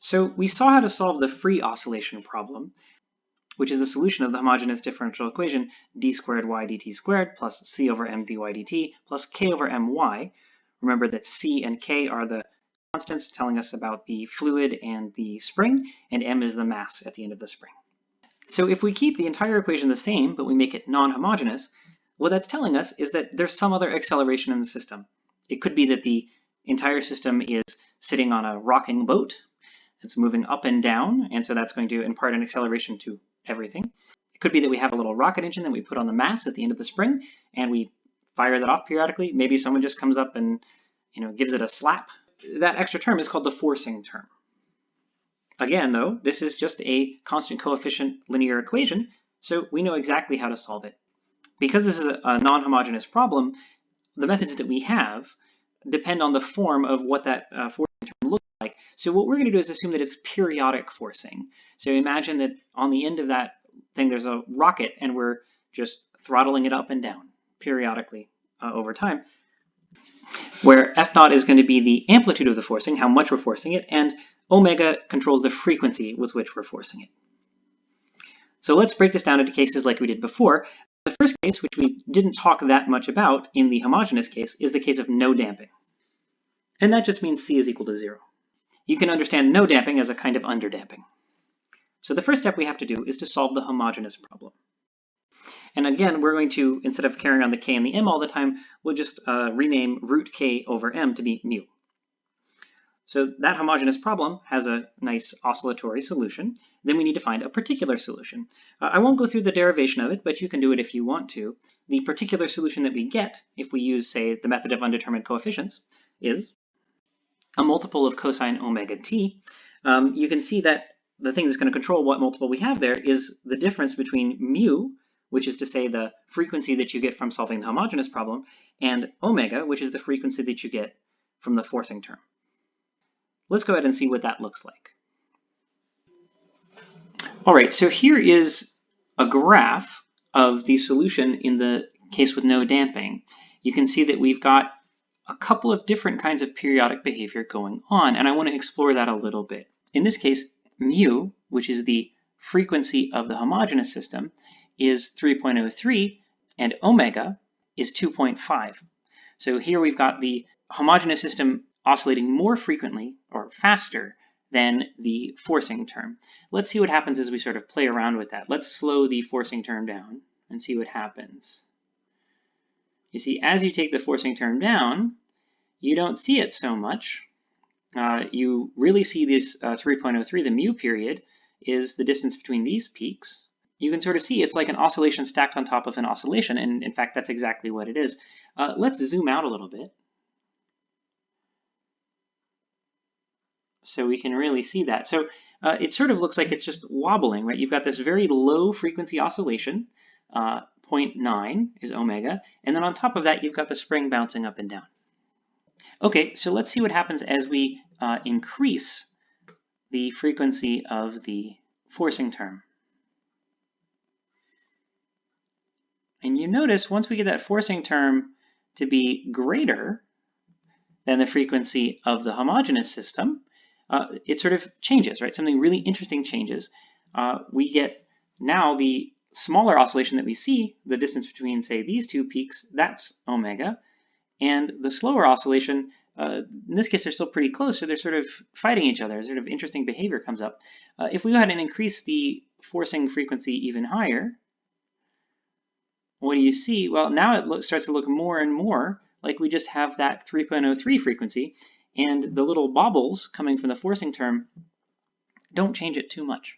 So we saw how to solve the free oscillation problem, which is the solution of the homogeneous differential equation d squared y dt squared plus c over m dy dt plus k over my. Remember that c and k are the constants telling us about the fluid and the spring, and m is the mass at the end of the spring. So if we keep the entire equation the same, but we make it non-homogeneous, what that's telling us is that there's some other acceleration in the system. It could be that the entire system is sitting on a rocking boat. It's moving up and down, and so that's going to impart an acceleration to everything. It could be that we have a little rocket engine that we put on the mass at the end of the spring, and we fire that off periodically. Maybe someone just comes up and you know gives it a slap. That extra term is called the forcing term. Again, though, this is just a constant coefficient linear equation, so we know exactly how to solve it. Because this is a non-homogeneous problem, the methods that we have depend on the form of what that uh, forcing term looks like. So what we're going to do is assume that it's periodic forcing. So imagine that on the end of that thing there's a rocket and we're just throttling it up and down periodically uh, over time, where F naught is going to be the amplitude of the forcing, how much we're forcing it, and omega controls the frequency with which we're forcing it. So let's break this down into cases like we did before. The first case, which we didn't talk that much about in the homogeneous case, is the case of no damping. And that just means C is equal to zero. You can understand no damping as a kind of underdamping. So the first step we have to do is to solve the homogeneous problem. And again, we're going to, instead of carrying on the k and the m all the time, we'll just uh, rename root k over m to be mu. So that homogeneous problem has a nice oscillatory solution. Then we need to find a particular solution. Uh, I won't go through the derivation of it, but you can do it if you want to. The particular solution that we get if we use, say, the method of undetermined coefficients is a multiple of cosine omega t. Um, you can see that the thing that's going to control what multiple we have there is the difference between mu, which is to say the frequency that you get from solving the homogeneous problem, and omega, which is the frequency that you get from the forcing term. Let's go ahead and see what that looks like. All right, so here is a graph of the solution in the case with no damping. You can see that we've got a couple of different kinds of periodic behavior going on, and I want to explore that a little bit. In this case, mu, which is the frequency of the homogeneous system, is 3.03, and omega is 2.5. So here we've got the homogeneous system oscillating more frequently or faster than the forcing term. Let's see what happens as we sort of play around with that. Let's slow the forcing term down and see what happens. You see, as you take the forcing term down, you don't see it so much. Uh, you really see this uh, 3.03, the mu period, is the distance between these peaks. You can sort of see it's like an oscillation stacked on top of an oscillation, and in fact, that's exactly what it is. Uh, let's zoom out a little bit. So we can really see that. So uh, it sort of looks like it's just wobbling, right? You've got this very low frequency oscillation, uh, 0.9 is omega, and then on top of that, you've got the spring bouncing up and down. Okay, so let's see what happens as we uh, increase the frequency of the forcing term. And you notice once we get that forcing term to be greater than the frequency of the homogeneous system, uh, it sort of changes, right? Something really interesting changes. Uh, we get now the smaller oscillation that we see, the distance between, say, these two peaks, that's omega. And the slower oscillation, uh, in this case, they're still pretty close, so they're sort of fighting each other. Sort of interesting behavior comes up. Uh, if we go ahead and increase the forcing frequency even higher, what do you see? Well, now it starts to look more and more like we just have that 3.03 frequency, and the little bobbles coming from the forcing term don't change it too much.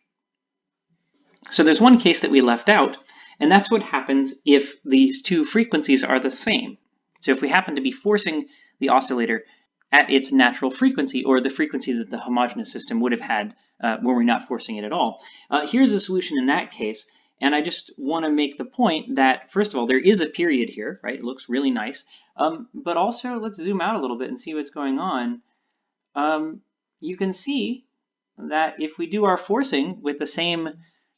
So there's one case that we left out, and that's what happens if these two frequencies are the same. So if we happen to be forcing the oscillator at its natural frequency, or the frequency that the homogeneous system would have had uh, were we not forcing it at all. Uh, here's the solution in that case, and I just want to make the point that, first of all, there is a period here, right? It looks really nice. Um, but also, let's zoom out a little bit and see what's going on. Um, you can see that if we do our forcing with the same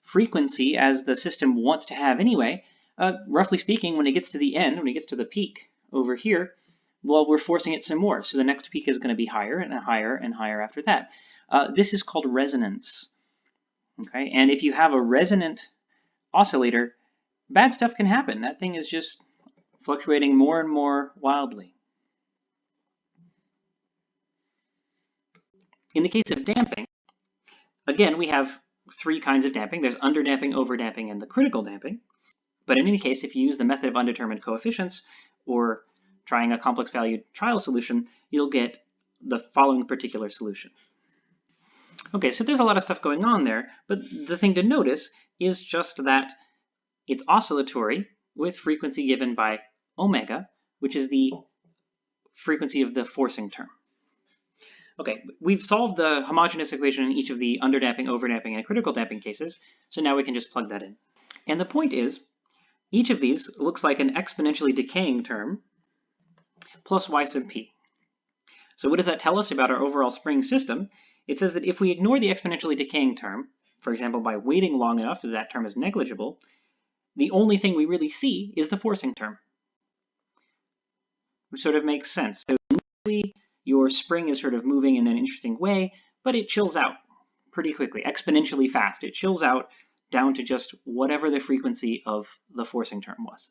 frequency as the system wants to have anyway, uh, roughly speaking, when it gets to the end, when it gets to the peak over here, well, we're forcing it some more. So the next peak is going to be higher and higher and higher after that. uh, this is called resonance. Okay, and if you have a resonant oscillator, bad stuff can happen. That thing is just fluctuating more and more wildly. In the case of damping, again, we have three kinds of damping. There's underdamping, overdamping, and the critical damping. But in any case, if you use the method of undetermined coefficients or trying a complex valued trial solution, you'll get the following particular solution. Okay, so there's a lot of stuff going on there, but the thing to notice is just that it's oscillatory with frequency given by omega, which is the frequency of the forcing term. Okay, we've solved the homogeneous equation in each of the underdamping, overdamping, and critical damping cases, so now we can just plug that in. And the point is, each of these looks like an exponentially decaying term plus y sub p. So what does that tell us about our overall spring system? It says that if we ignore the exponentially decaying term, for example by waiting long enough that that term is negligible, the only thing we really see is the forcing term. Which sort of makes sense. So your spring is sort of moving in an interesting way, but it chills out pretty quickly, exponentially fast. It chills out down to just whatever the frequency of the forcing term was.